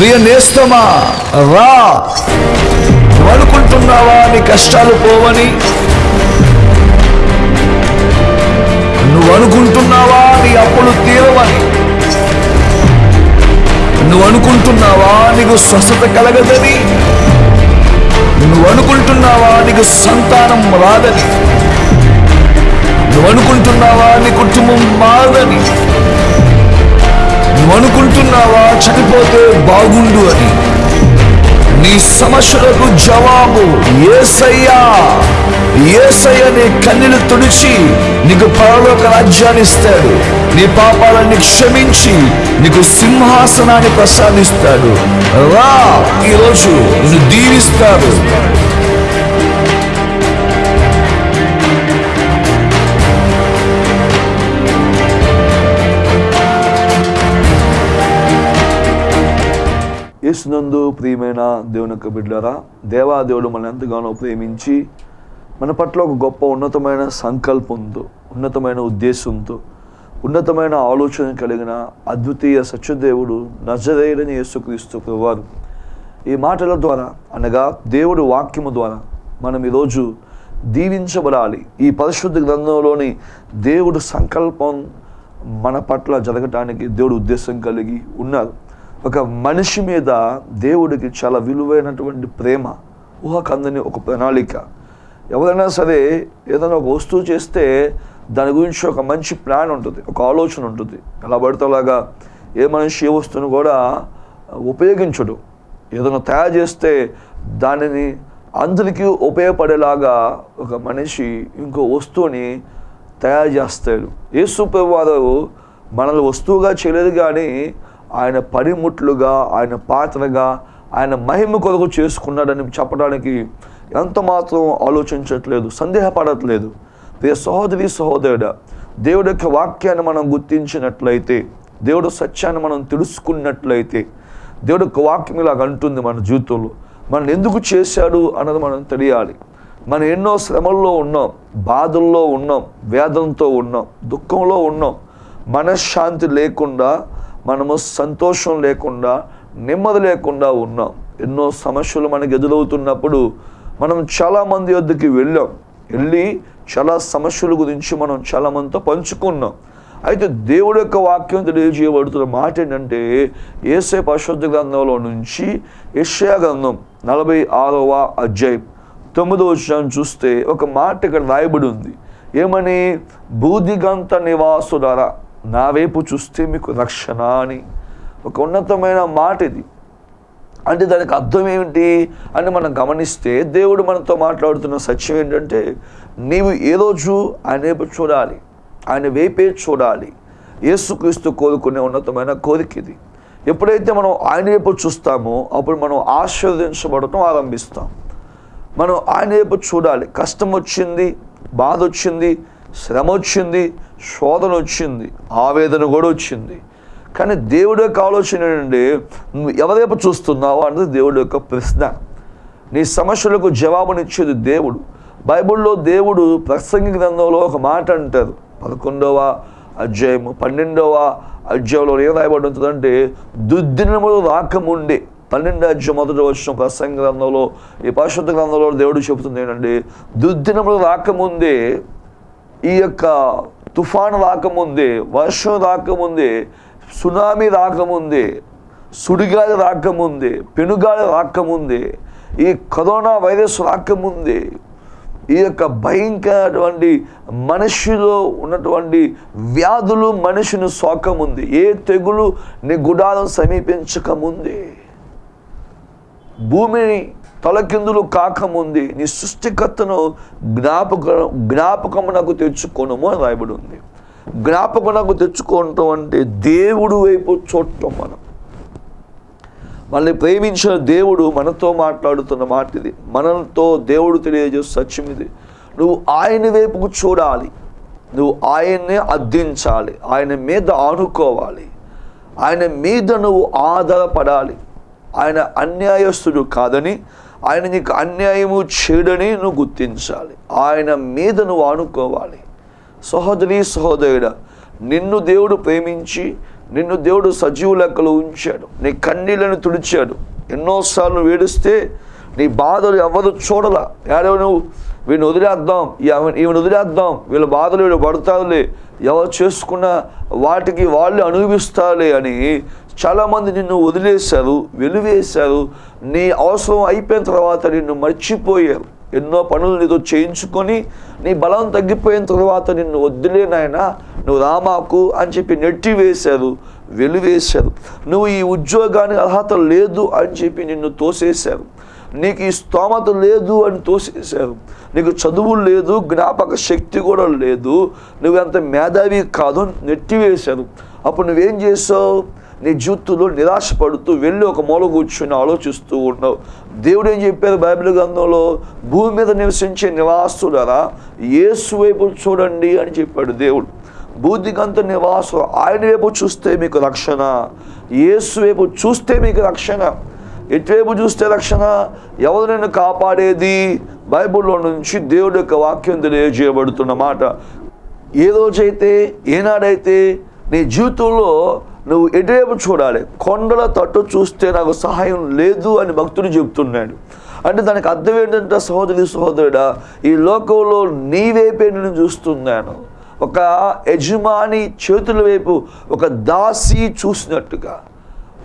ప్రియ నేస్తమా రా. నువ్వు అనుకుంటున్నావా నీ కష్టాలు పోవని? నువ్వు అనుకుంటున్నావా నీ అప్పులు తీరవని? నువ్వు అనుకుంటున్నావా నీకు స్వస్థత కలగదని? నువ్వు అనుకుంటున్నావా నీకు సంతానం రాదని? నువ్వు అనుకుంటున్నావా నీ కుటుంబం మారదని? అనుకుంటున్నావా చనిపోతే బాగుండు అని. నీ సమస్యలకు జవాబు ఏసయ్యా. ఏసయ్య నీ కన్నీలు తుడిచి నీకు పరలోక రాజ్యాన్ని ఇస్తాడు. నీ పాపాలన్నీ క్షమించి నీకు సింహాసనాన్ని ప్రసాదిస్తాడు. రా ఈరోజు నిన్ను దీవిస్తాడు. యేసునందు ప్రియమైన దేవుని యొక్క బిడ్డరా దేవాదేవుడు మనల్ని ఎంతగానో ప్రేమించి మన పట్ల ఒక గొప్ప ఉన్నతమైన సంకల్పంతో ఉన్నతమైన ఉద్దేశంతో ఉన్నతమైన ఆలోచన కలిగిన అద్వితీయ సత్యదేవుడు నజరేయుడని యేసుక్రీస్తు ప్రభువారు ఈ మాటల ద్వారా అనగా దేవుడు వాక్యము ద్వారా మనం ఈరోజు దీవించబడాలి. ఈ పరిశుద్ధ గ్రంథంలోని దేవుడు సంకల్పం మన పట్ల జరగటానికి దేవుడు ఉద్దేశం కలిగి ఉన్నారు. ఒక మనిషి మీద దేవుడికి చాలా విలువైనటువంటి ప్రేమ ఊహకందని ఒక ప్రణాళిక. ఎవరైనా సరే ఏదైనా ఒక వస్తువు చేస్తే దాని గురించి ఒక మంచి ప్లాన్ ఉంటుంది ఒక ఆలోచన ఉంటుంది. ఎలా పడితే అలాగా ఏ మనిషి ఏ వస్తువును కూడా ఉపయోగించడు. ఏదైనా తయారు చేస్తే దానిని అందరికీ ఉపయోగపడేలాగా ఒక మనిషి ఇంకో వస్తువుని తయారు చేస్తాడు. యేసు వారు మనల్ని వస్తువుగా చేయలేదు కానీ ఆయన పనిముట్లుగా ఆయన పాత్రగా ఆయన మహిమ కొరకు చేసుకున్నాడని చెప్పడానికి ఎంత మాత్రం ఆలోచించట్లేదు సందేహపడట్లేదు. ప్రియ సహోదరి సహోదరుడా దేవుడి యొక్క వాక్యాన్ని మనం గుర్తించినట్లయితే దేవుడు సత్యాన్ని మనం తెలుసుకున్నట్లయితే దేవుడు యొక్క వాక్యం ఇలాగ అంటుంది మన జీవితంలో. మనం ఎందుకు చేశాడు అన్నది మనం తెలియాలి. మనం ఎన్నో శ్రమల్లో ఉన్నాం బాధల్లో ఉన్నాం వేదంతో ఉన్నాం దుఃఖంలో ఉన్నాం. మనశ్శాంతి లేకుండా మనము సంతోషం లేకుండా నెమ్మది లేకుండా ఉన్నాం. ఎన్నో సమస్యలు మనకు ఎదురవుతున్నప్పుడు మనం చాలామంది వద్దకి వెళ్ళాం. వెళ్ళి చాలా సమస్యల గురించి మనం చాలామందితో పంచుకున్నాం. అయితే దేవుడు యొక్క వాక్యం తెలియజేయబడుతున్న మాట ఏంటంటే ఏసే పరిశుద్ధ గ్రంథంలో నుంచి యష్యా గ్రంథం నలభై ఆరవ అధ్యాయం తొమ్మిదో వచ్చిన చూస్తే ఒక మాట ఇక్కడ రాయబడి ఉంది. ఏమని? బూదిగంత నివాసులారా నా వైపు చూస్తే మీకు రక్షణ అని ఒక ఉన్నతమైన మాట ఇది. అంటే దానికి అర్థం ఏమిటి? అని మనం గమనిస్తే దేవుడు మనతో మాట్లాడుతున్న సత్యం ఏంటంటే నీవు ఏ రోజు ఆయన వైపు చూడాలి ఆయన వైపే చూడాలి. యేసుక్రీస్తు కోరుకునే ఉన్నతమైన కోరిక ఇది. ఎప్పుడైతే మనం ఆయన వైపు చూస్తామో అప్పుడు మనం ఆశీర్వదించబడటం ఆరంభిస్తాం. మనం ఆయన వైపు చూడాలి. కష్టం వచ్చింది బాధ వచ్చింది శ్రమ వచ్చింది శోధన వచ్చింది ఆవేదన కూడా వచ్చింది. కానీ దేవుడి యొక్క ఆలోచన ఏంటంటే నువ్వు ఎవరైపు చూస్తున్నావు అన్నది దేవుడి యొక్క ప్రశ్న. నీ సమస్యలకు జవాబునిచ్చేది దేవుడు. బైబిల్లో దేవుడు ప్రసంగి గ్రంథంలో ఒక మాట అంటారు. పదకొండవ అధ్యాయము పన్నెండవ అధ్యాయంలో ఏం రాయబడి ఉంటుందంటే దుర్దినములు రాకముండే పన్నెండు అధ్యాయం మొదటి వచ్చిన ప్రసంగ గ్రంథంలో ఈ పరిశుద్ధ గ్రంథంలో దేవుడు చెబుతుంది ఏంటంటే దుర్దినములు రాకముందే ఈ యొక్క తుఫాను రాకముందే వర్షం రాకముందే సునామీ రాకముందే సుడిగాలి రాకముందే పెనుగాలి రాకముందే ఈ కరోనా వైరస్ రాకముందే ఈ యొక్క భయంకరటువంటి మనిషిలో ఉన్నటువంటి వ్యాధులు మనిషిని సోకముంది ఏ తెగులు నీ గుడారం సమీపించకముందే. భూమిని తలకిందులు కాకముంది నీ సృష్టికర్తను జ్ఞాపక జ్ఞాపకమునకు తెచ్చుకోనము అని రాయబడి ఉంది. జ్ఞాపకమునకు తెచ్చుకోవటం అంటే దేవుడు వైపు చూడటం మనం. మనల్ని ప్రేమించిన దేవుడు మనతో మాట్లాడుతున్న మాట ఇది మనతో దేవుడు తెలియజేసే సత్యం ఇది. నువ్వు ఆయన వైపుకు చూడాలి. నువ్వు ఆయన్నే అర్థించాలి. ఆయన మీద ఆనుకోవాలి. ఆయన మీద నువ్వు ఆధారపడాలి. ఆయన అన్యాయస్తుడు కాదని ఆయన నీకు అన్యాయము చేయడని నువ్వు గుర్తించాలి. ఆయన మీద నువ్వు ఆనుకోవాలి. సహోదరి సహోదరుడ నిన్ను దేవుడు ప్రేమించి నిన్ను దేవుడు సజీవు లెక్కలు ఉంచాడు. నీ కన్నీళ్ళను తుడిచాడు. ఎన్నోసార్లు వేడిస్తే నీ బాధలు ఎవరు చూడలా. ఎవరో నువ్వు? వీడిని వదిలేద్దాం. ఈమెను వదిలేద్దాం. వీళ్ళ బాధలు వీళ్ళు పడతారులే. ఎవరు చేసుకున్న వాటికి వాళ్ళు అనుభవిస్తారులే అని చాలామంది నిన్ను వదిలేశారు వెలివేశారు. నీ అవసరం అయిపోయిన తర్వాత నిన్ను మర్చిపోయారు. ఎన్నో పనులు నీతో చేయించుకొని నీ బలం తగ్గిపోయిన తర్వాత నిన్ను వద్దులేనాయనా నువ్వు రామాకు అని చెప్పి నెట్టి వేశారు వెలివేశారు. నువ్వు ఈ ఉద్యోగానికి అర్హత లేదు అని చెప్పి నిన్ను తోసేశారు. నీకు ఈ స్తోమత లేదు అని తోసేశారు. నీకు చదువు లేదు జ్ఞాపక శక్తి కూడా లేదు. నువ్వు అంత మేధావి కాదు నెట్టివేశారు అప్పుడు నువ్వేం చేసావు నీ జీవితంలో నిరాశపడుతూ వెళ్ళి ఒక మూల కూర్చొని ఆలోచిస్తూ ఉన్నావు. దేవుడు ఏం చెప్పారు బైబిల్ గ్రంథంలో? భూమి మీద నివసించే నివాసులరా యేసు వైపు చూడండి అని చెప్పాడు దేవుడు. బూదిగంత నివాసం ఆయన వైపు చూస్తే మీకు రక్షణ యేసు వైపు చూస్తే మీకు రక్షణ ఎటువైపు చూస్తే రక్షణ. ఎవరు నిన్ను కాపాడేది? బైబిల్లో నుంచి దేవుడి యొక్క వాక్యం తెలియజేయబడుతున్న మాట. ఏ రోజైతే ఏనాడైతే నీ జీవితంలో నువ్వు ఎటువైపు చూడాలి? కొండల తట్టు చూస్తే నాకు సహాయం లేదు అని భక్తుడు చెప్తున్నాడు అంటే దానికి అర్థం ఏంటంటే సహోదరి సహోదరుడా ఈ లోకంలో నీ వైపే నేను చూస్తున్నాను. ఒక యజమాని చేతుల వైపు ఒక దాసి చూసినట్టుగా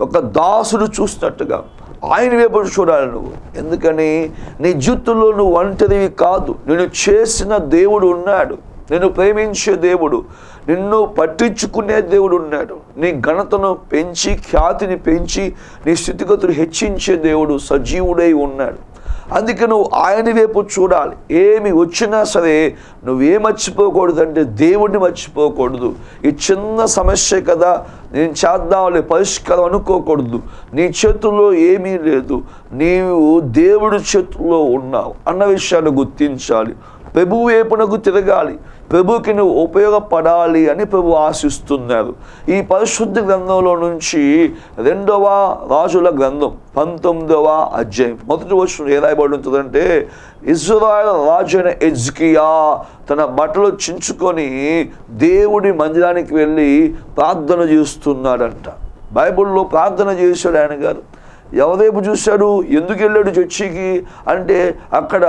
ఒక దాసుడు చూసినట్టుగా ఆయన వైపు చూడాలి నువ్వు. ఎందుకని? నీ జీవితంలో నువ్వు ఒంటరివి కాదు. నేను చేసిన దేవుడు ఉన్నాడు. నేను ప్రేమించే దేవుడు. నిన్ను పట్టించుకునే దేవుడు ఉన్నాడు. నీ ఘనతను పెంచి ఖ్యాతిని పెంచి నీ స్థితిగతులు హెచ్చించే దేవుడు సజీవుడై ఉన్నాడు. అందుకే నువ్వు ఆయన వైపు చూడాలి. ఏమి వచ్చినా సరే నువ్వే మర్చిపోకూడదు అంటే దేవుడిని మర్చిపోకూడదు. ఈ చిన్న సమస్య కదా నేను చేద్దాంలే పరిష్కారం అనుకోకూడదు. నీ చేతుల్లో ఏమీ లేదు. నీవు దేవుడి చేతుల్లో ఉన్నావు అన్న విషయాన్ని గుర్తించాలి. ప్రభు వైపునకు తిరగాలి. ప్రభుకి నువ్వు ఉపయోగపడాలి అని ప్రభు ఆశిస్తున్నారు. ఈ పరిశుద్ధ గ్రంథంలో నుంచి రెండవ రాజుల గ్రంథం పంతొమ్మిదవ అధ్యాయం. మొదటి వచ్చిన ఏ రాయబడి ఉంటుందంటే ఇజ్రాయల్ రాజు అయిన ఎజ్కియా తన బట్టలు చించుకొని దేవుడి మందిరానికి వెళ్ళి ప్రార్థన చేస్తున్నాడంట. బైబిల్లో ప్రార్థన చేశాడు ఆయన గారు. ఎవరేపు చూశాడు? ఎందుకు వెళ్ళాడు చర్చికి? అంటే అక్కడ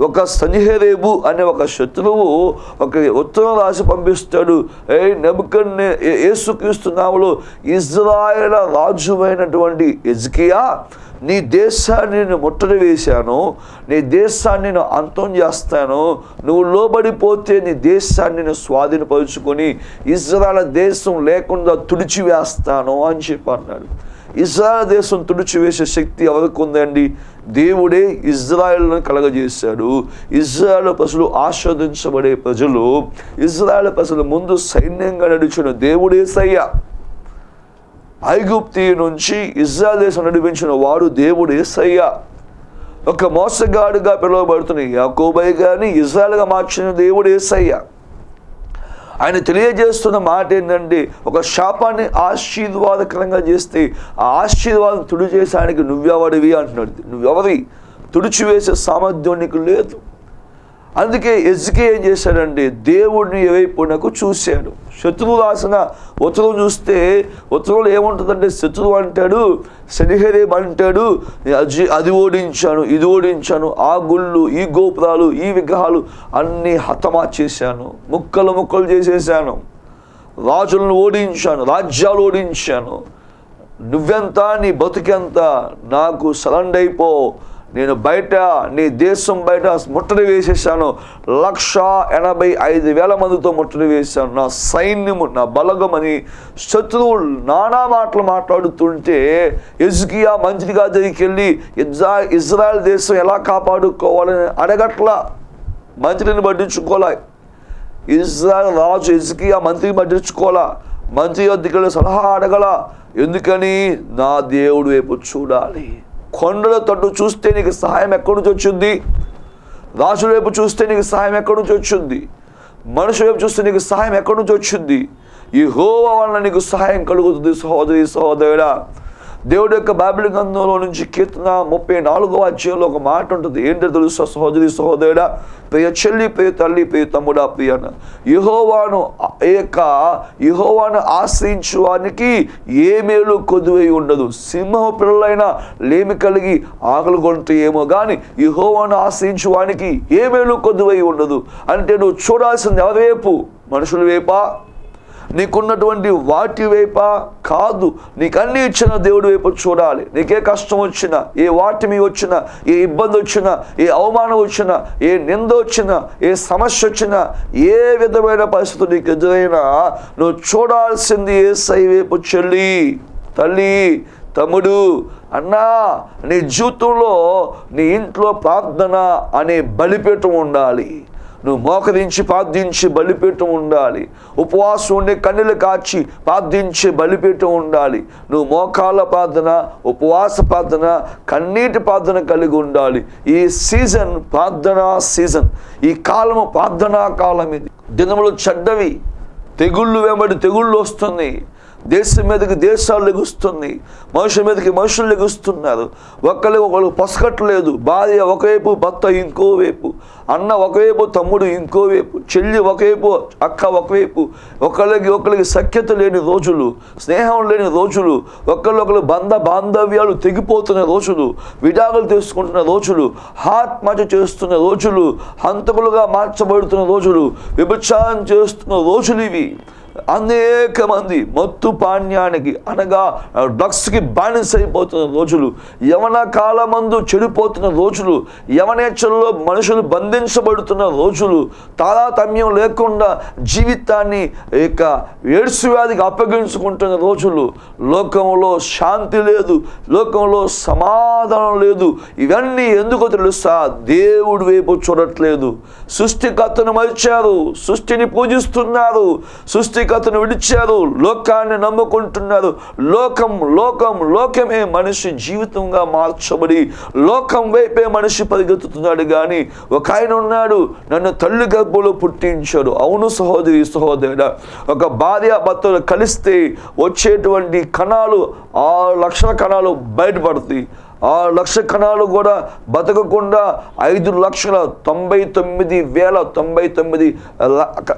ఒక సనిహరేబు అనే ఒక శత్రువు ఒక ఉత్తరం రాసి పంపిస్తాడు. ఏ నెబుకన్నే యేసుక్రీస్తు నామలో ఇజ్రాయేల్ రాజువైనటువంటి ఎజ్కియా నీ దేశాన్ని నేను ముట్టడి వేశాను నీ దేశాన్ని నేను అంతం చేస్తాను నువ్వు లోబడిపోతే నీ దేశాన్ని నేను స్వాధీనపరుచుకొని ఇజ్రాయల్ దేశం లేకుండా తుడిచివేస్తాను అని చెప్పి అన్నాడు. ఇజ్రాయల్ దేశం తుడిచివేసే శక్తి ఎవరికి ఉందండి? దేవుడే ఇజ్రాయెల్ను కలగజేశాడు. ఇజ్రాయల్ ప్రజలు ఆస్వాదించబడే ప్రజలు ఇజ్రాయెల్ ప్రజలు ముందు సైన్యంగా నడిచిన దేవుడే సయ్య. ఐగుప్తి నుంచి ఇజ్రాయల్ దేశం నడిపించిన వాడు దేవుడే సయ్య. ఒక మోసగాడుగా పిలువబడుతున్న యాకోబై కానీ ఇజ్రాయల్గా మార్చిన దేవుడు ఏసయ్య ఆయన తెలియజేస్తున్న మాట ఏంటంటే ఒక శాపాన్ని ఆశీర్వాదకరంగా చేస్తే ఆ ఆశీర్వాదం తుడి చేసానికి నువ్వెవడివి అంటున్నాడు. నువ్వెవరి తుడిచివేసే సామర్థ్యం నీకు లేదు. అందుకే ఎజ్కే ఏం చేశాడంటే దేవుడిని వైపునకు చూశాడు. శత్రువు రాసిన ఉత్తరం చూస్తే ఉత్తరంలో ఏముంటుందంటే శత్రువు అంటాడు శనిహరేం అంటాడు అది అది ఓడించాను ఇది ఓడించాను ఆ గుళ్ళు ఈ గోపురాలు ఈ విగ్రహాలు అన్నీ హతమా చేశాను ముక్కలు ముక్కలు చేసేసాను రాజులను ఓడించాను రాజ్యాలు ఓడించాను. నువ్వెంత నీ బతుకెంత నాకు సలండ్ అయిపో నేను బయట నీ దేశం బయట ముట్టడి వేసేసాను. లక్ష ఎనభై ఐదు వేల మందితో ముట్టడి వేసాను నా సైన్యము నా బలగమని శత్రువులు నానా మాటలు మాట్లాడుతుంటే ఎజ్కియా మంత్రిగా దగ్గరికి ఇజ్రా ఇజ్రాయెల్ దేశం ఎలా కాపాడుకోవాలని అడగట్లా. మంత్రిని పట్టించుకోలే. ఇజ్రాయల్ రాజు ఎజ్కియా మంత్రిని పట్టించుకోలే. మంత్రి వద్దకు సలహా అడగల. ఎందుకని? నా దేవుడు వైపు చూడాలి. కొండల తట్టు చూస్తే నీకు సహాయం ఎక్కడి నుంచి వచ్చింది? రాజుల వైపు చూస్తే నీకు సహాయం ఎక్కడి నుంచి వచ్చింది? మనుషుల వైపు చూస్తే నీకు సహాయం ఎక్కడి నుంచి వచ్చింది? ఈ హోవ వలన నీకు సహాయం కలుగుతుంది సహోదరి సహోదరుడా. దేవుడి యొక్క బైబిల్ గ్రంథంలో నుంచి కీర్తన ముప్పై నాలుగవ అధ్యాయంలో ఒక మాట ఉంటుంది. ఏంటో తెలుసా సహోదరి సహోదరుడా? ప్రియ చెల్లి ప్రియ తల్లి ప్రియ తమ్ముడా ప్రియ అన్న. యెహోవాను యొక్క యెహోవాను ఆశ్రయించు వానికి ఏ మేలు కొద్దువై ఉండదు. సింహ పిల్లలైన లేమి కలిగి ఆకలి కొంటే ఏమో కానీ యెహోవాను ఆశ్రయించు వానికి ఏ మేలు కొద్దువై ఉండదు. అంటే నువ్వు చూడాల్సింది ఎవరి వైపు? మనుషుల వైపా? నీకున్నటువంటి వాటి వైప కాదు. నీకు అన్ని ఇచ్చిన దేవుడి వైపు చూడాలి. నీకే కష్టం వచ్చినా ఏ వాటిమి వచ్చినా ఏ ఇబ్బంది వచ్చినా ఏ అవమానం వచ్చినా ఏ నింద వచ్చినా ఏ సమస్య వచ్చినా ఏ విధమైన పరిస్థితి నీకు ఎదురైనా నువ్వు చూడాల్సింది ఏ సై వైపు చెల్లి తల్లి తమ్ముడు అన్నా నీ జీవితంలో నీ ఇంట్లో ప్రార్థన అనే బలిపీఠం ఉండాలి. నువ్వు మోకరించి ప్రార్థించి బలిపీఠం ఉండాలి. ఉపవాసం ఉండే కన్నులు కాచి ప్రార్థించి బలిపీఠం ఉండాలి. నువ్వు మోకాల ప్రార్థన ఉపవాస ప్రార్థన కన్నీటి ప్రార్థన కలిగి ఉండాలి. ఈ సీజన్ ప్రార్థనా సీజన్. ఈ కాలము ప్రార్థనా కాలం ఇది దినములు చెడ్డవి. తెగుళ్ళు వెంబడి తెగుళ్ళు వస్తున్నాయి దేశం మీదకి దేశాలు లెగుస్తుంది. మనుషుల మీదకి మనుషులు లెగుస్తున్నారు. ఒకరికి ఒకరు పసకట్లేదు భార్య ఒకవైపు భర్త ఇంకోవైపు అన్న ఒకవైపు తమ్ముడు ఇంకోవైపు చెల్లి ఒకవైపు అక్క ఒకవైపు. ఒకరికి ఒకరికి సఖ్యత లేని రోజులు స్నేహం లేని రోజులు ఒకరికొకరు బంధ బాంధవ్యాలు తెగిపోతున్న రోజులు విడాకులు తీసుకుంటున్న రోజులు ఆత్మహత్య చేస్తున్న రోజులు హంతకులుగా మార్చబడుతున్న రోజులు విభచారం చేస్తున్న రోజులు ఇవి. అనేక మంది మత్తు పాణ్యానికి అనగా డ్రగ్స్కి బానిస అయిపోతున్న రోజులు యవన కాలమందు చెడిపోతున్న రోజులు యవనేచ్చల్లో మనుషులు బంధించబడుతున్న రోజులు తారతమ్యం లేకుండా జీవితాన్ని ఇక ఏడ్సు వ్యాధికి అప్పగించుకుంటున్న రోజులు లోకంలో శాంతి లేదు లోకంలో సమాధానం లేదు. ఇవన్నీ ఎందుకు తెలుసా? దేవుడి వైపు చూడట్లేదు. సృష్టికర్తను మరిచారు సృష్టిని పూజిస్తున్నారు సృష్టి సృష్టికర్తను విడిచారు. లోకాన్ని నమ్ముకుంటున్నారు. లోకం లోకం లోకమే మనిషి జీవితంగా మార్చబడి లోకం వైపే మనిషి పరిగెత్తుతున్నాడు. కానీ ఒక ఆయన ఉన్నాడు నన్ను తల్లి గర్భంలో పుట్టించాడు. అవును సహోదరి సహోదరుడ ఒక భార్య భర్తలు కలిస్తే వచ్చేటువంటి కణాలు ఆరు లక్షల కణాలు బయటపడతాయి. ఆ లక్ష కణాలు కూడా బతకకుండా ఐదు లక్షల తొంభై తొమ్మిది వేల తొంభై తొమ్మిది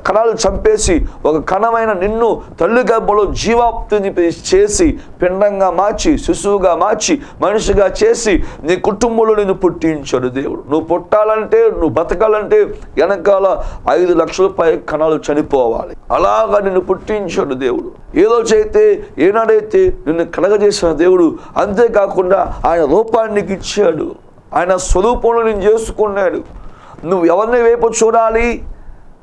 కణాలు చంపేసి ఒక కణమైన నిన్ను తల్లి గర్భంలో జీవాప్తిని చేసి పిండంగా మార్చి శిశువుగా మార్చి మనిషిగా చేసి నీ కుటుంబంలో నిన్ను పుట్టించాడు దేవుడు. నువ్వు పుట్టాలంటే నువ్వు బతకాలంటే వెనకాల ఐదు లక్షల పై కణాలు చనిపోవాలి. అలాగా నిన్ను పుట్టించాడు దేవుడు. ఏదో చైతే ఏనాడైతే నిన్ను కలగజేసిన దేవుడు అంతేకాకుండా ఆయన రూపాన్ని నీకు ఇచ్చాడు ఆయన స్వరూపంలో నేను చేసుకున్నాడు. నువ్వు ఎవరిని వైపు చూడాలి?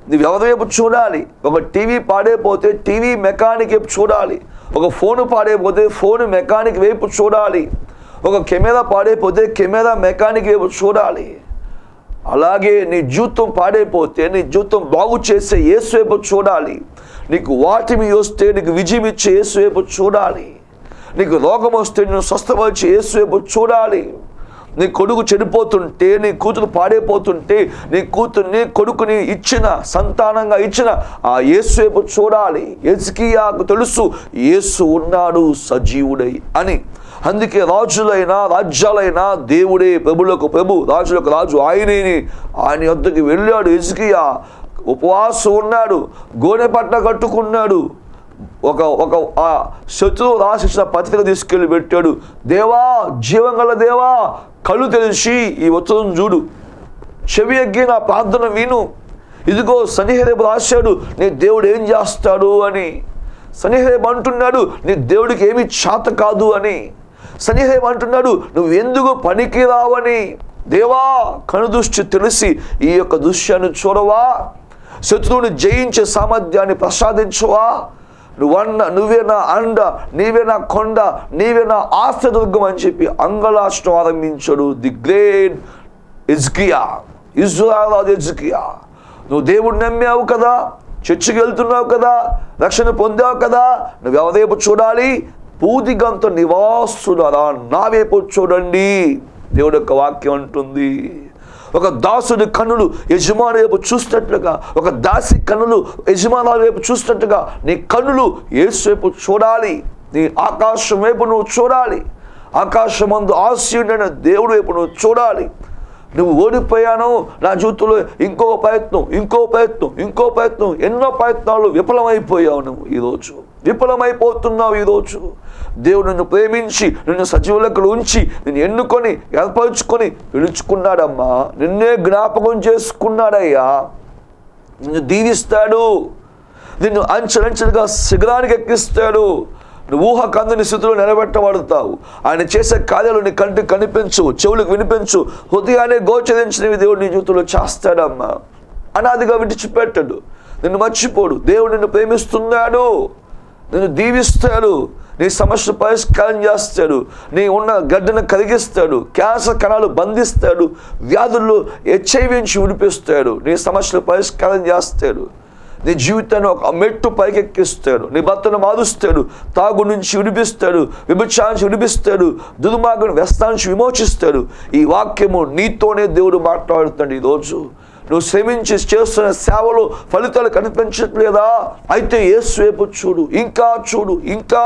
నువ్వు ఎవరి వైపు చూడాలి? ఒక టీవీ పాడైపోతే టీవీ మెకానిక్ వైపు చూడాలి. ఒక ఫోన్ పాడైపోతే ఫోన్ మెకానిక్ వైపు చూడాలి. ఒక కెమెరా పాడైపోతే కెమెరా మెకానిక్ వైపు చూడాలి. అలాగే నీ జీవితం పాడైపోతే నీ జీవితం బాగు చేసే యేసు వైపు చూడాలి. నీకు వాటిమి వస్తే నీకు విజయం ఇచ్చే యేసు వైపు చూడాలి. నీకు రోగం వస్తే నేను స్వస్థపరిచి యేసు చూడాలి. నీ కొడుకు చెడిపోతుంటే నీ కూతురు పాడైపోతుంటే నీ కూతుర్ని కొడుకుని ఇచ్చిన సంతానంగా ఇచ్చిన ఆ యేసు చూడాలి. ఎజ్కియాకు తెలుసు యేసు ఉన్నాడు సజీవుడై అని. అందుకే రాజులైనా రాజ్యాలైనా దేవుడే ప్రభులకు ప్రభు రాజులకు రాజు ఆయనేని ఆయన వద్దకు వెళ్ళాడు. ఎజ్కియా ఉపవాసం ఉన్నాడు గోనె పట్ట కట్టుకున్నాడు. ఒక ఒక ఆ శత్రువు రాసిన పత్రిక తీసుకెళ్ళి పెట్టాడు. దేవా జీవంగల దేవా కళ్ళు తెలిసి ఈ ఉత్తరం చూడు. చెవి ఎగ్గి నా ప్రార్థన విను. ఇదిగో సన్నిహరేపు రాశాడు నీ దేవుడు ఏం చేస్తాడు అని. సన్నిహరేపు అంటున్నాడు నీ దేవుడికి ఏమి చేత కాదు అని. సన్నిహరేపు అంటున్నాడు నువ్వు ఎందుకు పనికి రావని. దేవా కనుదృష్టి తెలిసి ఈ యొక్క దృశ్యాన్ని చూడవా. శత్రువుని జయించే సామర్థ్యాన్ని ప్రసాదించవా. నువ్వన్న నువ్వే నా అండ నీవే నా కొండ నీవే నా ఆశ్రదుర్గం అని చెప్పి అంగలాష్టం ఆరంభించాడు the great Hezekiah Israel Hezekiah నువ్వు దేవుడిని నమ్మావు కదా చర్చికి వెళ్తున్నావు కదా రక్షణ పొందావు కదా నువ్వెవరేపు చూడాలి? పూదిగంత నివాసులరా నా వైపు చూడండి. దేవుడు యొక్క వాక్యం అంటుంది. ఒక దాసుడి కన్నులు యజమాని వైపు చూసినట్లుగా ఒక దాసి కన్నులు యజమానుల వైపు చూసినట్టుగా నీ కన్నులు యేసు వైపు చూడాలి. నీ ఆకాశం వైపు నువ్వు చూడాలి. ఆకాశమందు ఆశయుడైన దేవుడు వైపు నువ్వు చూడాలి. నువ్వు ఓడిపోయాను నా జీవితంలో ఇంకో ప్రయత్నం ఇంకో ప్రయత్నం ఇంకో ప్రయత్నం ఎన్నో ప్రయత్నాలు విఫలమైపోయావు నువ్వు ఈరోజు. విఫలమైపోతున్నావు ఈరోజు. దేవుడు నిన్ను ప్రేమించి నిన్ను సజీవులకు ఉంచి నిన్ను ఎన్నుకొని ఏర్పరచుకొని పిలుచుకున్నాడమ్మా. నిన్నే జ్ఞాపకం చేసుకున్నాడయ్యా. నిన్ను దీవిస్తాడు. నిన్ను అంచెలంచెలుగా శిఖరానికి ఎక్కిస్తాడు. నువ్వు ఊహ కందని స్థితిలో నిలబెట్టబడతావు. ఆయన చేసే కార్యాలు నీ కంటికి కనిపించు చెవులకు వినిపించు హృదయాన్ని గోచరించినవి దేవుడు నీ జీవితంలో చేస్తాడమ్మా. అనాదిగా విడిచిపెట్టడు. నిన్ను మర్చిపోడు. దేవుడు నిన్ను ప్రేమిస్తున్నాడు. నిన్ను దీవిస్తాడు. నీ సమస్య పరిష్కారం చేస్తాడు. నీ ఉన్న గడ్డను కరిగిస్తాడు. క్యాన్సర్ కణాలు బంధిస్తాడు. వ్యాధుల్లో హెచ్ఐవించి విడిపిస్తాడు. నీ సమస్యలు పరిష్కారం చేస్తాడు. నీ జీవితాన్ని ఒక మెట్టు పైకెక్కిస్తాడు నీ భర్తను మారుస్తాడు. తాగు నుంచి విడిపిస్తాడు. విభచారించి విడిపిస్తాడు. దుర్మార్గుని వ్యస్తానికి విమోచిస్తాడు. ఈ వాక్యము నీతోనే దేవుడు మాట్లాడుతాడు ఈరోజు. నువ్వు శ్రమించి చేస్తున్న సేవలు ఫలితాలు కనిపించట్లేదా అయితే యేసు చూడు ఇంకా చూడు ఇంకా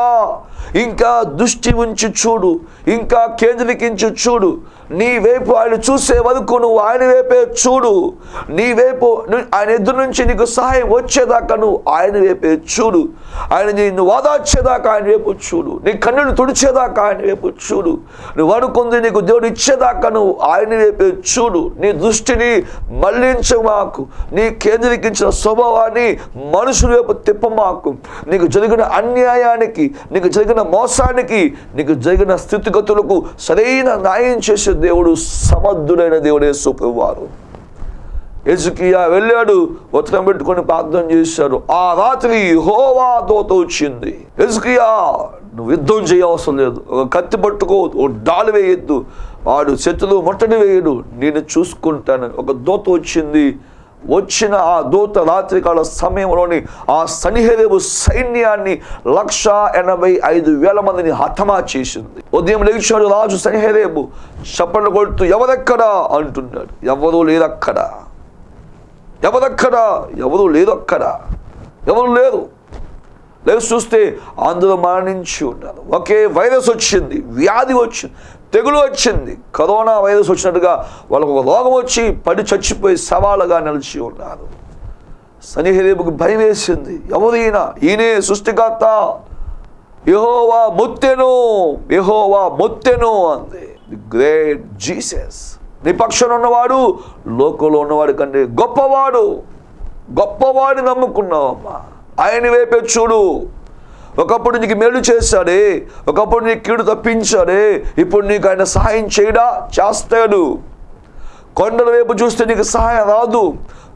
ఇంకా దృష్టి ఉంచి చూడు ఇంకా కేంద్రీకరించి చూడు. నీ వైపు ఆయన చూసే వరకు నువ్వు ఆయన వైపే చూడు. నీ వైపు ఆయన ఎదురు నుంచి నీకు సహాయం వచ్చేదాకా నువ్వు ఆయన వైపే చూడు. ఆయన నిన్ను వాదార్చేదాకా ఆయన వైపు చూడు. నీ కన్నులు తుడిచేదాకా ఆయన వైపు చూడు. నువ్వు అనుకుంది నీకు దేవుడు ఇచ్చేదాకా నువ్వు ఆయన వైపే చూడు. నీ దృష్టిని మళ్ళించమాకు నీ కేంద్రీకరించిన స్వభావాన్ని మనుషుల వైపు తిప్పమాకు నీకు జరిగిన అన్యాయానికి నీకు జరిగిన మోసానికి నీకు జరిగిన స్థితిగతులకు సరైన న్యాయం చేసే దేవుడు సమర్థుడైన దేవుడే సుప్రభువారు ఎజుకియా వెళ్ళాడు ఉత్తరం పెట్టుకొని ప్రార్థన చేశాడు ఆ రాత్రి హోవా దోత వచ్చింది. ఎజుకియా నువ్వు యుద్ధం చేయవసరం లేదు. ఒక కత్తి పట్టుకో ఓ డాలు వేయొద్దు. వాడు శత్రులు ముట్టడి వేయడు. నేను చూసుకుంటాను. ఒక దోత వచ్చింది. వచ్చిన ఆ దూత రాత్రికాల సమయంలోని ఆ సనిహేరేవు సైన్యాన్ని లక్ష ఎనభై ఐదు వేల మందిని హతమా చేసింది. ఉదయం లేచాడు రాజు సనిహేరేబు చప్పట్లు కొడుతూ ఎవరెక్కడా? అంటున్నాడు. ఎవరూ లేరక్కడా? ఎవరక్కడా? ఎవరు లేరక్కడా? అక్కడ ఎవరు లేరు. లేదు చూస్తే అందరూ మరణించి ఉన్నారు. ఒకే వైరస్ వచ్చింది వ్యాధి వచ్చింది. తెగులు వచ్చింది. కరోనా వైరస్ వచ్చినట్టుగా వాళ్ళకు ఒక రోగం వచ్చి పడి చచ్చిపోయి సవాలుగా నిలిచి ఉన్నారు. సనిహరేపుకు భయం వేసింది. ఎవరైనా ఈయనే సృష్టికర్త. యహోవా మొత్తెను. యహోవా మొత్తెను అంది. ది గ్రేట్ జీసస్ నీ పక్షాన ఉన్నవాడు లోకంలో ఉన్నవాడు కంటే గొప్పవాడు. గొప్పవాడిని నమ్ముకున్నావమ్మా. ఆయన వైపే చూడు. ఒకప్పుడు నీకు మేలు చేశాడే ఒకప్పుడు నీకు కీడు తప్పించాడే ఇప్పుడు నీకు ఆయన సహాయం చేయడా? చేస్తాడు. కొండల వైపు చూస్తే నీకు సహాయం రాదు.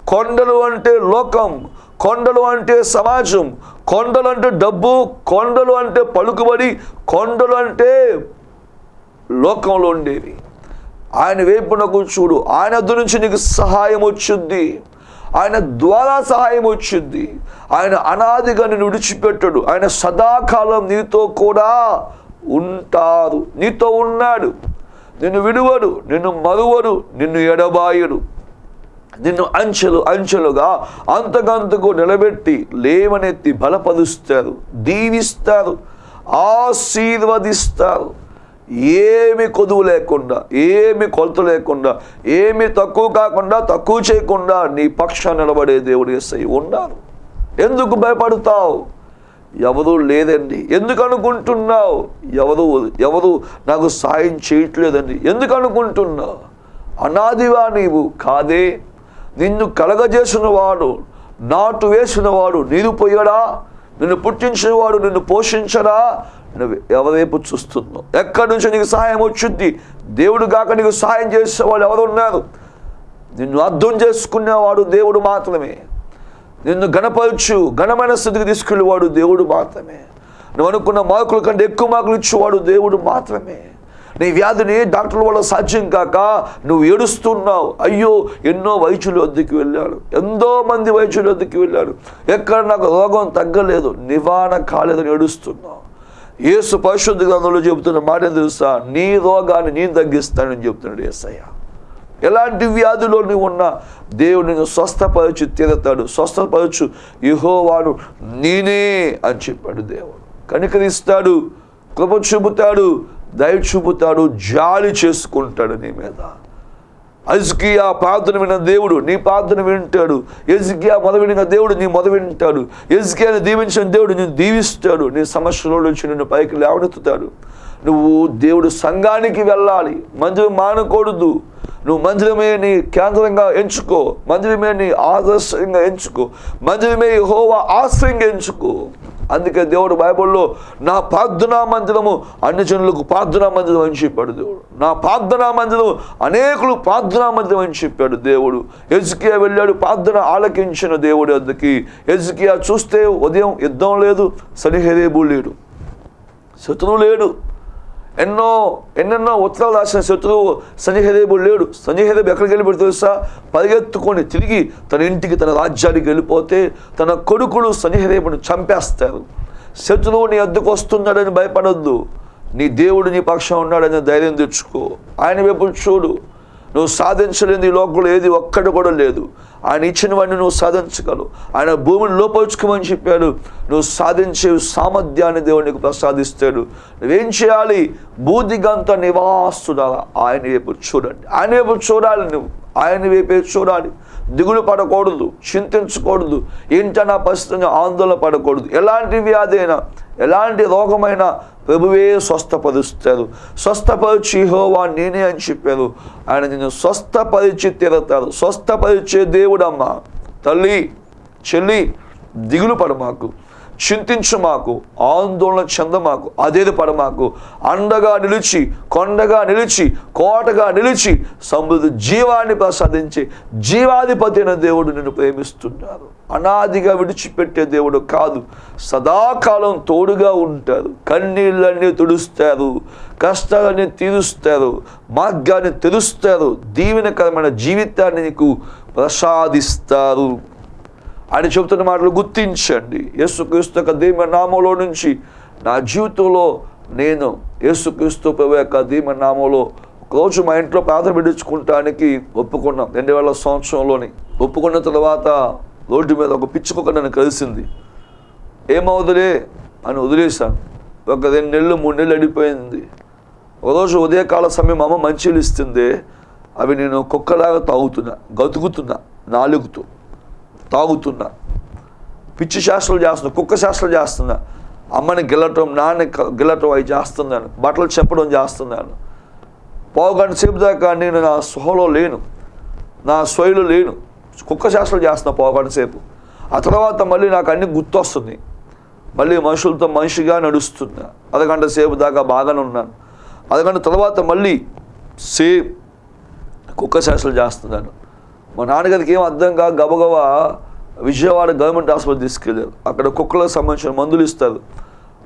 కొండలు అంటే లోకం కొండలు అంటే సమాజం కొండలు అంటే డబ్బు కొండలు అంటే పలుకుబడి కొండలు అంటే లోకంలో ఉండేవి. ఆయన వైపునకు చూడు ఆయన వద్ద నుంచి నీకు సహాయం వచ్చింది. ఆయన ద్వారా సహాయం వచ్చింది. ఆయన అనాదిగా నేను విడిచిపెట్టడు. ఆయన సదాకాలం నీతో కూడా ఉంటారు. నీతో ఉన్నాడు. నిన్ను విడువడు నిన్ను మరువడు నిన్ను ఎడబాయుడు. నిన్ను అంచెలు అంచెలుగా అంతకంతకు నిలబెట్టి లేవనెత్తి బలపరుస్తారు. దీవిస్తారు. ఆశీర్వదిస్తారు. ఏమి కొదువు లేకుండా ఏమి కొలత లేకుండా ఏమి తక్కువ కాకుండా తక్కువ చేయకుండా నీ పక్షాన్ని నిలబడే దేవుడు ఎస్ఐ ఉన్నారు. ఎందుకు భయపడతావు? ఎవరు లేదండి. ఎందుకు అనుకుంటున్నావు? ఎవరు ఎవరు నాకు సాయం చేయట్లేదండి. ఎందుకు అనుకుంటున్నావు? అనాదివా నీవు? కాదే. నిన్ను కలగజేసిన వాడు నాటు వేసిన వాడు నీరు పొయ్యడా నిన్ను పుట్టించిన వాడు నిన్ను పోషించడా? నువ్వు ఎవరివైపు చూస్తున్నావు? ఎక్కడి నుంచి నీకు సహాయం వచ్చింది? దేవుడు కాక నీకు సహాయం చేసేవాడు ఎవరు ఉన్నారు నిన్ను అర్థం చేసుకునేవాడు దేవుడు మాత్రమే. నిన్ను గణపరచు ఘనమైన స్థితికి తీసుకెళ్ళేవాడు దేవుడు మాత్రమే. నువ్వు అనుకున్న మార్కుల కంటే ఎక్కువ మార్కులు ఇచ్చేవాడు దేవుడు మాత్రమే. నీ వ్యాధిని డాక్టర్ల వల్ల సాధ్యం కాక నువ్వు ఏడుస్తున్నావు. అయ్యో ఎన్నో వైద్యుల వద్దకు వెళ్ళాడు. ఎంతో మంది వైద్యుల వద్దకు వెళ్ళాడు. ఎక్కడ నాకు రోగం తగ్గలేదు నివారణ కాలేదని ఏడుస్తున్నావు. యేసు పరిశుద్ధ గ్రంథంలో చెబుతున్న మాట తెలుసా? నీ రోగాన్ని నేను తగ్గిస్తానని చెప్తున్నాడు యేసయ్య ఎలాంటి వ్యాధిలో నువ్వు ఉన్నా దేవుడు నిన్ను స్వస్థపరచు తీరతాడు. స్వస్థపరచు. యహోవాడు నేనే అని చెప్పాడు దేవుడు. కనికరిస్తాడు కృప చూపుతాడు దయ చూపుతాడు జాలి చేసుకుంటాడు నీ మీద. అజ్కియా ప్రార్థన విన దేవుడు నీ ప్రార్థన వింటాడు. ఎజ్కియా మొద వినిన దేవుడు నీ మొద వింటాడు. ఎజ్కియాని దీవించిన దేవుడు నేను దీవిస్తాడు. నీ సమస్యలో నుంచి నిన్ను పైకి లేవనెత్తుతాడు. నువ్వు దేవుడు సంఘానికి వెళ్ళాలి. మందిరం మానకూడదు. నువ్వు మందిరమే నీ కేంద్రంగా ఎంచుకో. మందిరమే నీ ఆదర్శంగా ఎంచుకో. మందిరమే హోవా ఆశ్రయంగా ఎంచుకో. అందుకే దేవుడు బైబిల్లో నా ప్రార్థనా మందిరము అన్ని జనులకు ప్రార్థనా మందిరం అని చెప్పాడు దేవుడు. నా ప్రార్థనా మందిరం అనేకులు ప్రార్థనా మందిరం అని చెప్పాడు దేవుడు. ఎజ్కియా వెళ్ళాడు ప్రార్థన ఆలకించిన దేవుడు అందుకి ఎజ్కియా చూస్తే ఉదయం యుద్ధం లేదు సరిహేరేబు లేడు. శత్రువు లేడు. ఎన్నో ఎన్నెన్నో ఉత్తరాలు రాసిన శత్రువు సన్నిహదేవుడు లేడు. సన్నిహదేవు ఎక్కడికి వెళ్ళిపోయి తెలుసా? పరిగెత్తుకొని తిరిగి తన ఇంటికి తన రాజ్యానికి వెళ్ళిపోతే తన కొడుకులు సన్నిహదేవుని చంపేస్తారు. శత్రువు నీ అద్దెకు వస్తున్నాడని భయపడొద్దు. నీ దేవుడు నీ పక్షం ఉన్నాడని ధైర్యం తెచ్చుకో. ఆయన వైపు చూడు. నువ్వు సాధించలేని లోకంలో ఏది ఒక్కటి కూడా లేదు. ఆయన ఇచ్చినవన్నీ నువ్వు సాధించగలవు. ఆయన భూమిని లోపరుచుకోమని చెప్పాడు. నువ్వు సాధించే సామర్థ్యాన్ని దేవునికి ప్రసాదిస్తాడు. నువ్వేం చేయాలి? బూదిగంత నివాసుడాలా ఆయన వైపు చూడండి. ఆయన వైపు చూడాలి నువ్వు. ఆయన వైపే చూడాలి. దిగులు పడకూడదు చింతించకూడదు ఏంటన్నా పరిస్థితిని ఆందోళన పడకూడదు. ఎలాంటి వ్యాధి అయినా ఎలాంటి రోగమైనా ప్రభువే స్వస్థపరుస్తారు. స్వస్థపరిచి హోవా నేనే అని చెప్పారు. ఆయన నిన్ను స్వస్థపరిచి తీరతారు. స్వస్థపరిచే దేవుడమ్మా. తల్లి చెల్లి దిగులు పడ మాకు. చింతించు మాకు ఆందోళన చెందమాకు అదేది పడమాకు. అండగా నిలిచి కొండగా నిలిచి కోటగా నిలిచి సమృద్ధి జీవాన్ని ప్రసాదించి జీవాధిపతి అయిన దేవుడు నిన్ను ప్రేమిస్తున్నారు అనాదిగా విడిచిపెట్టే దేవుడు కాదు సదాకాలం తోడుగా ఉంటారు కన్నీళ్ళన్నీ తుడుస్తారు కష్టాలన్నీ తీరుస్తారు మార్గాన్ని తెరుస్తారు దీవెనకరమైన జీవితాన్ని నీకు ప్రసాదిస్తారు ఆయన చెబుతున్న మాటలు గుర్తించండి. యేసుక్రీస్తు యొక్క దీమ నామంలో నుంచి నా జీవితంలో నేను యేసుక్రీస్తు యొక్క దీమ నామంలో ఒకరోజు మా ఇంట్లో ప్రార్థన పెట్టించుకుంటానికి ఒప్పుకున్నాం. రెండు వేల సంవత్సరంలోని ఒప్పుకున్న తర్వాత రోడ్డు మీద ఒక పిచ్చుకొక నన్ను కలిసింది. ఏమవుదులే అని వదిలేశాను. ఒక రెండు నెలలు మూడు నెలలు అడిపోయింది ఒకరోజు ఉదయకాల సమయం అమ్మ మంచిలు ఇస్తుంది అవి నేను కుక్కలాగా తాగుతున్నా గతుకుతున్నా నాలుగుతూ. తాగుతున్నా. పిచ్చి శాస్త్రాలు చేస్తున్నా కుక్క శాస్త్రాలు చేస్తున్నా. అమ్మని గిల్లటం నాన్న గిల్లటం అవి చేస్తున్నాను. బట్టలు చెప్పడం చేస్తున్నాను. పావు గంట సేపు దాకా నేను నా స్పృహలో లేను. నా స్వయలో లేను. కుక్క శాస్త్రాలు చేస్తున్నా పావు గంట సేపు. ఆ తర్వాత మళ్ళీ నాకు అన్ని గుర్తొస్తుంది. మళ్ళీ మనుషులతో మనిషిగా నడుస్తున్నా. అరగంట సేపు దాకా బాగానే ఉన్నాను. అరగంట తర్వాత మళ్ళీ సేమ్ కుక్క శాస్త్రాలు చేస్తున్నాను. మా నాన్నగారికి ఏం అర్థం కాక గబగబా విజయవాడ గవర్నమెంట్ హాస్పిటల్ తీసుకెళ్ళారు. అక్కడ కుక్కలకు సంబంధించిన మందులు ఇస్తారు.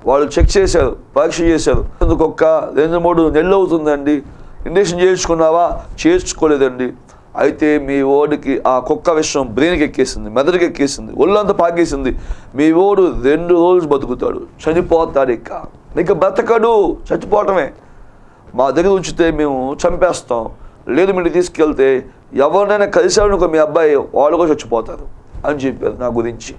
వాళ్ళు చెక్ చేశారు పరీక్ష చేశారు. కుక్క? రెండు మూడు నెలలు అవుతుందండి. ఇంజక్షన్ చేయించుకున్నావా? చేయించుకోలేదండి. అయితే మీ ఓడికి ఆ కుక్క విషయం బ్రెయిన్కి ఎక్కేసింది మెదడుకి ఎక్కేసింది ఒళ్ళంతా పాకేసింది. మీ ఓడు రెండు రోజులు బతుకుతాడు. చనిపోతాడు ఇక. ఇక బ్రతకడు చచ్చిపోవటమే. మా దగ్గర ఉంచితే మేము చంపేస్తాం. లేదు మీరు తీసుకెళ్తే ఎవరినైనా కలిసాడు మీ అబ్బాయి వాళ్ళు కూడా చచ్చిపోతారు అని చెప్పారు నా గురించి.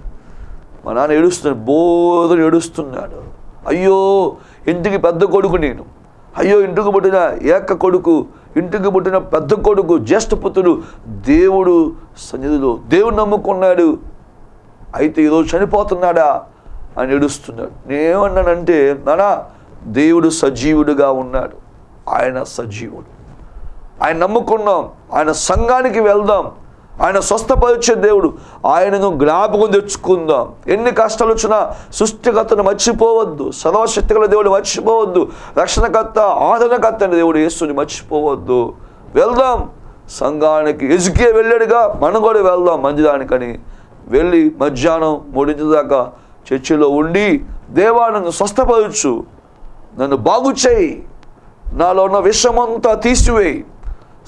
మా నాన్న ఏడుస్తున్నాడు బోధన ఏడుస్తున్నాడు. అయ్యో ఇంటికి పెద్ద కొడుకు నేను. అయ్యో ఇంటికి పుట్టిన ఏక కొడుకు ఇంటికి పుట్టిన పెద్ద కొడుకు జ్యేష్ఠ పుత్రుడు దేవుడు సన్నిధిలో దేవుడు నమ్ముకున్నాడు. అయితే ఈరోజు చనిపోతున్నాడా అని ఏడుస్తున్నాడు. నేనేమన్నానంటే నానా దేవుడు సజీవుడుగా ఉన్నాడు. ఆయన సజీవుడు. ఆయన నమ్ముకున్నాం. ఆయన సంఘానికి వెళ్దాం. ఆయన స్వస్థపరిచే దేవుడు. ఆయనను జ్ఞాపకం తెచ్చుకుందాం. ఎన్ని కష్టాలు వచ్చినా సృష్టికర్తను మర్చిపోవద్దు. సర్వశక్తిగల దేవుడు మర్చిపోవద్దు. రక్షణకర్త ఆదరణకర్త అనే దేవుడు యేసుని మర్చిపోవద్దు. వెళ్దాం. సంఘానికి ఎజుకే వెళ్ళాడుగా. మనం కూడా వెళ్దాం మంచిదానికని వెళ్ళి మధ్యాహ్నం మూడింటి దాకా చర్చిలో ఉండి దేవా నన్ను స్వస్థపరచు. నన్ను బాగు చేయి. నాలో ఉన్న విషమంతా తీసివేయి.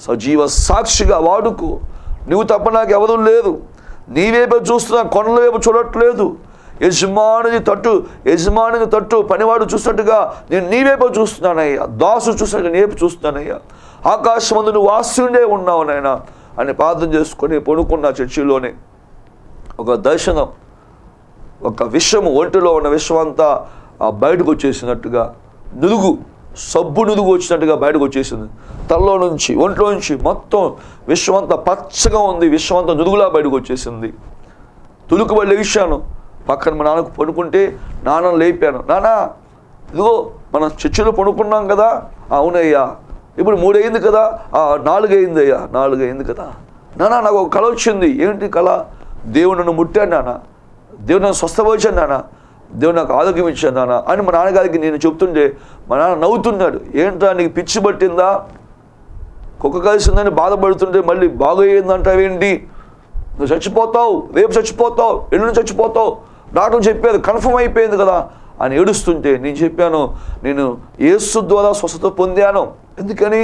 సజీవ సాక్షిగా వాడుకో. నువ్వు తప్ప నాకు ఎవరు లేదు నీవేపే చూస్తున్నా కొండల వైపు చూడట్లేదు. యజమానిని తట్టు యజమానిని తట్టు పనివాడు చూసినట్టుగా నేను నీవేపో చూస్తున్నానయ్యా. దాసు చూసినట్టు నేపు చూస్తున్నానయ్యా. ఆకాశమందు నువ్వు ఆశుండే ఉన్నావు నాయన అని ప్రార్థన చేసుకొని పడుకున్న చర్చిలోనే ఒక దర్శనం ఒక విషము ఒంటిలో ఉన్న విషం అంతా బయటకు వచ్చేసినట్టుగా నులుగు సబ్బు నుదుగు వచ్చినట్టుగా బయటకు వచ్చేసింది. తలలో నుంచి ఒంట్లో నుంచి మొత్తం విశ్వమంతా పచ్చగా ఉంది విశ్వమంతా నుదుగులా బయటకు వచ్చేసింది. తులుకు తులుకుబడి లేచాను. పక్కన మా నాన్నకు పడుకుంటే నాన్న లేపాను. నానా ఇదిగో మనం చర్చిలో పడుకున్నాం కదా. అవునయ్యా. ఇప్పుడు మూడు అయింది కదా. నాలుగైంది నాలుగు అయింది అయ్యా నాలుగు అయింది కదా. నానా నాకు ఒక కళ వచ్చింది. ఏంటి కళ దేవుడు నన్ను ముట్టాను నాన్న. దేవుడు నన్ను స్వస్థపరిచాను నాన్న. దేవుడు నాకు ఆరోగ్యం ఇచ్చాను నాన్న అని మా నాన్నగారికి నేను చెప్తుంటే మా నాన్న నవ్వుతున్నాడు. ఏంట్రా నీకు పిచ్చి పట్టిందా? కుక్క కలిసిందని బాధపడుతుంటే మళ్ళీ బాగోయిందంటావేంటి నువ్వు చచ్చిపోతావు రేపు చచ్చిపోతావు ఎల్లుండి చచ్చిపోతావు. డాక్టర్ చెప్పారు కన్ఫర్మ్ అయిపోయింది కదా అని ఏడుస్తుంటే నేను చెప్పాను నేను ఏసు ద్వారా స్వస్థత పొందాను. ఎందుకని?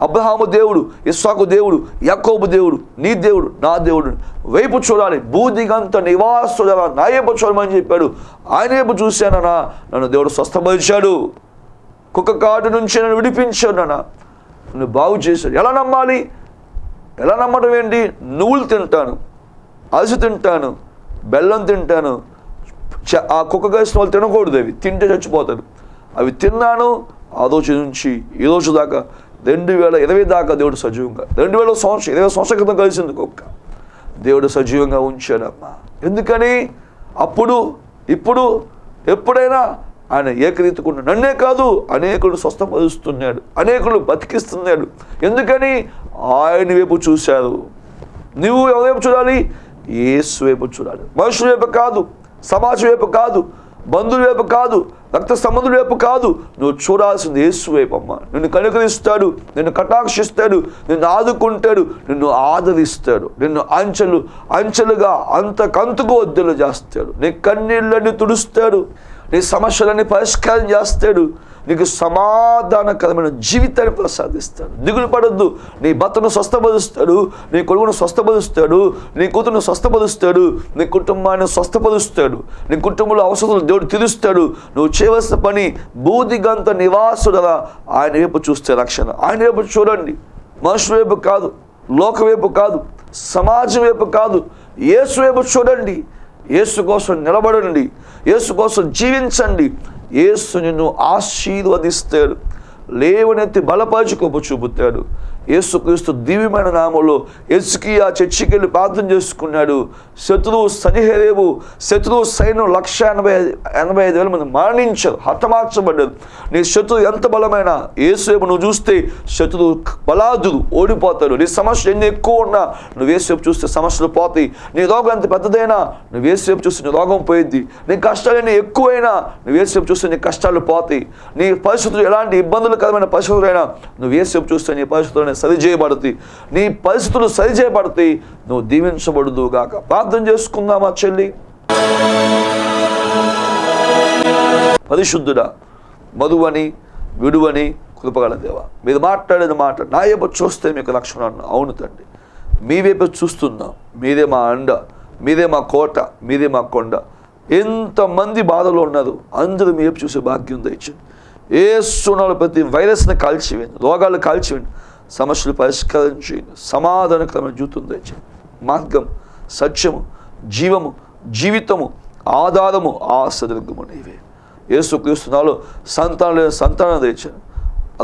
అబ్రహాము దేవుడు ఇస్సాకు దేవుడు యాకోబు దేవుడు నీ దేవుడు నా దేవుడు. వైపు చూడాలి. బూదిగంత నివాసుడా నా వైపు చూడమని చెప్పాడు. ఆయన వైపు చూశానన్నా నన్ను దేవుడు స్వస్థపరిచాడు. కుక్క కాటు నుంచి నన్ను విడిపించాడు నాన్న. నన్ను బాగు చేశాడు. ఎలా నమ్మాలి? ఎలా నమ్మడం ఏంటి? నువ్వులు తింటాను అలసి తింటాను బెల్లం తింటాను. చ- ఆ కుక్క కలిసిన వాళ్ళు తినకూడదు అవి. తింటే చచ్చిపోతారు. అవి తిన్నాను ఆ రోజు నుంచి ఈ రోజు దాకా రెండు వేల ఇరవై దాకా దేవుడు సజీవంగా రెండు వేల సంవత్సరం ఇరవై సంవత్సరం క్రితం కలిసింది కుక్క దేవుడు సజీవంగా ఉంచాడమ్మా. ఎందుకని? అప్పుడు ఇప్పుడు ఎప్పుడైనా ఆయన ఏకరీతికుండా నన్నే కాదు అనేకులు స్వస్థపరుస్తున్నాడు అనేకులు బతికిస్తున్నాడు. ఎందుకని? ఆయన వైపు చూశారు. నువ్వు ఎవరి వైపు చూడాలి? ఏసు వైపు చూడాలి. మనుషుల వైపు కాదు సమాజం వైపు కాదు బంధువుల వైపు కాదు రక్త సంబంధుల వైపు కాదు. నువ్వు చూడాల్సింది యేసు వైపు అమ్మ. నిన్ను కనుకరిస్తాడు నిన్ను కటాక్షిస్తాడు నిన్ను ఆదుకుంటాడు నిన్ను ఆదరిస్తాడు నిన్ను అంచెలు అంచెలుగా అంతకంతకు వద్దలు చేస్తాడు. నీ కన్నీళ్ళని తుడుస్తాడు. నీ సమస్యలన్నీ పరిష్కారం చేస్తాడు. నీకు సమాధానకరమైన జీవితాన్ని ప్రసాదిస్తాడు దిగులు పడొద్దు. నీ భర్తను స్వస్థపరుస్తాడు. నీ కొడుకును స్వస్థపరుస్తాడు. నీ కూతురును స్వస్థపరుస్తాడు. నీ కుటుంబాన్ని స్వస్థపరుస్తాడు. నీ కుటుంబంలో అవసరాలు దేవుడు తీరుస్తాడు. నువ్వు చేయవలసిన పని బూదిగంత నివాసుడలా ఆయన వైపు చూస్తే రక్షణ. ఆయన వైపు చూడండి. మనుషుల వైపు కాదు. లోక వైపు కాదు. సమాజం వైపు కాదు. యేసు వైపు చూడండి. యేసు కోసం నిలబడండి. యేసు కోసం జీవించండి. యేసు నిన్ను ఆశీర్వదిస్తాడు. లేవనెత్తి బలపరచుకోపు చూపుతాడు. యేసుక్రీస్తు దివ్యమైన నామంలో ఎస్కియా చర్చికి వెళ్ళి ప్రార్థన చేసుకున్నాడు. శత్రువు సనిహరేవు శత్రువు సైన్యం లక్ష ఎనభై ఎనభై ఐదు వేల మంది మరణించారు హతమార్చబడ్డారు. నీ శత్రువు ఎంత బలమైన? ఏసేపు నువ్వు చూస్తే శత్రువు బలాదుడు ఓడిపోతాడు. నీ సమస్య ఎన్ని ఎక్కువ ఉన్నా నువ్వు ఏసేపు చూస్తే సమస్యలు పోతాయి. నీ రోగం ఎంత పెద్దదైనా నువ్వు ఏసేపు చూస్తే నీ రోగం పోయిద్ది. నీ కష్టాలు ఎన్ని ఎక్కువైనా నువ్వు ఏసేపు చూస్తే నీ కష్టాలు పోతాయి. నీ పరిస్థితులు ఎలాంటి ఇబ్బందులకరమైన పరిస్థితులైనా నువ్వు ఏసేపు చూస్తే నీ పరిస్థితులు సరిచేయబడతాయి నీ పరిస్థితులు సరిచేయబడతాయి నువ్వు దీవించబడుదుగాక ప్రార్థన చేసుకుందామా చెల్లి? పరిశుద్ధుడా మధువని విడువని కృపగల దేవ. మీరు మాట్లాడిన మాట నా వైపు చూస్తే మీకు రక్షణ అవును తండ్రి. మీ వైపు చూస్తున్నాం. మీరే మా అండ మీరే మా కోట మీరే మా కొండ. ఎంతమంది బాధలో ఉన్నారు. అందరూ మీ వైపు చూసే భాగ్యం దయచండి ఏ సునాలు ప్రతి వైరస్ని కాల్చివేయండి. రోగాలు కాల్చివేయండి. సమస్యలు పరిష్కరించి సమాధానకరమైన జీవితం దయచేయండి మార్గం సత్యము జీవము జీవితము ఆధారము ఆశదర్గము నీవే. యేసుక్రీస్తునాలో సంతానం లేని సంతానం తెచ్చాను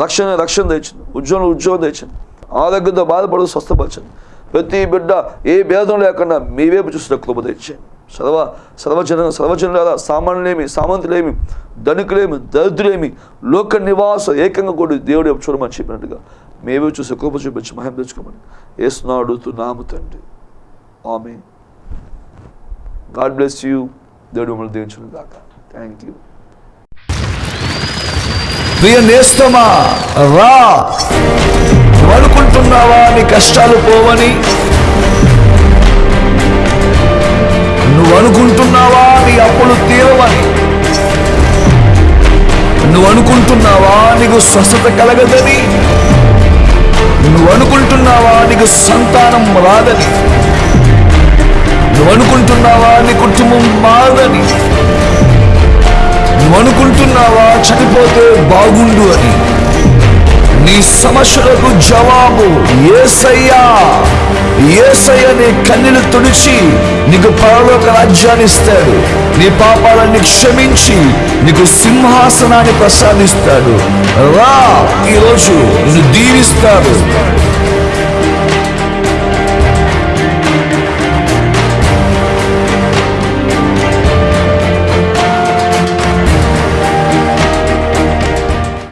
రక్షణ రక్షణ తెచ్చింది ఉద్యోగం ఉద్యోగం తెచ్చింది ఆరోగ్యంతో బాధపడుతూ స్వస్థపరచండి. ప్రతి బిడ్డ ఏ భేదం లేకుండా మీ వైపు చూసిన కృప తెచ్చాను సర్వ సర్వజన సర్వజనుల సామాన్యులేమి సామంతులేమి ధనికులేమి దరిద్రులేమి లోక నివాస ఏకంగా కూడా దేవుడు చూడమని చెప్పినట్టుగా మేమే చూసి కోప చూపించి మహిమ తెచ్చుకోమని. ఏసునాడు నాము తండ్రి. ఆమె గాడ్ బ్లెస్ యూ. దేవుడు మిమ్మల్ని దీవించును కాక థ్యాంక్ యూ. ప్రియ నేస్తమా రా. నువ్వు అనుకుంటున్నావా నీ కష్టాలు పోవని. నువ్వు అనుకుంటున్నావా నీ అప్పులు తీరవని. నువ్వు అనుకుంటున్నావా నీకు స్వస్థత కలగదని. నువ్వు అనుకుంటున్నావా నీకు సంతానం రాదని? నువ్వు అనుకుంటున్నావా నీ కుటుంబం మారదని? నువ్వు అనుకుంటున్నావా చనిపోతే బాగుండు అని? నీ సమస్యలకు జవాబు ఏసయ్యా. ఏసయ్య నీ కన్నీలు తుడిచి నీకు పరలోక రాజ్యాన్ని ఇస్తాడు. నీ పాపాలన్నీ క్షమించి నీకు సింహాసనాన్ని ప్రసాదిస్తాడు. రా ఈరోజు నిన్ను దీవిస్తాడు.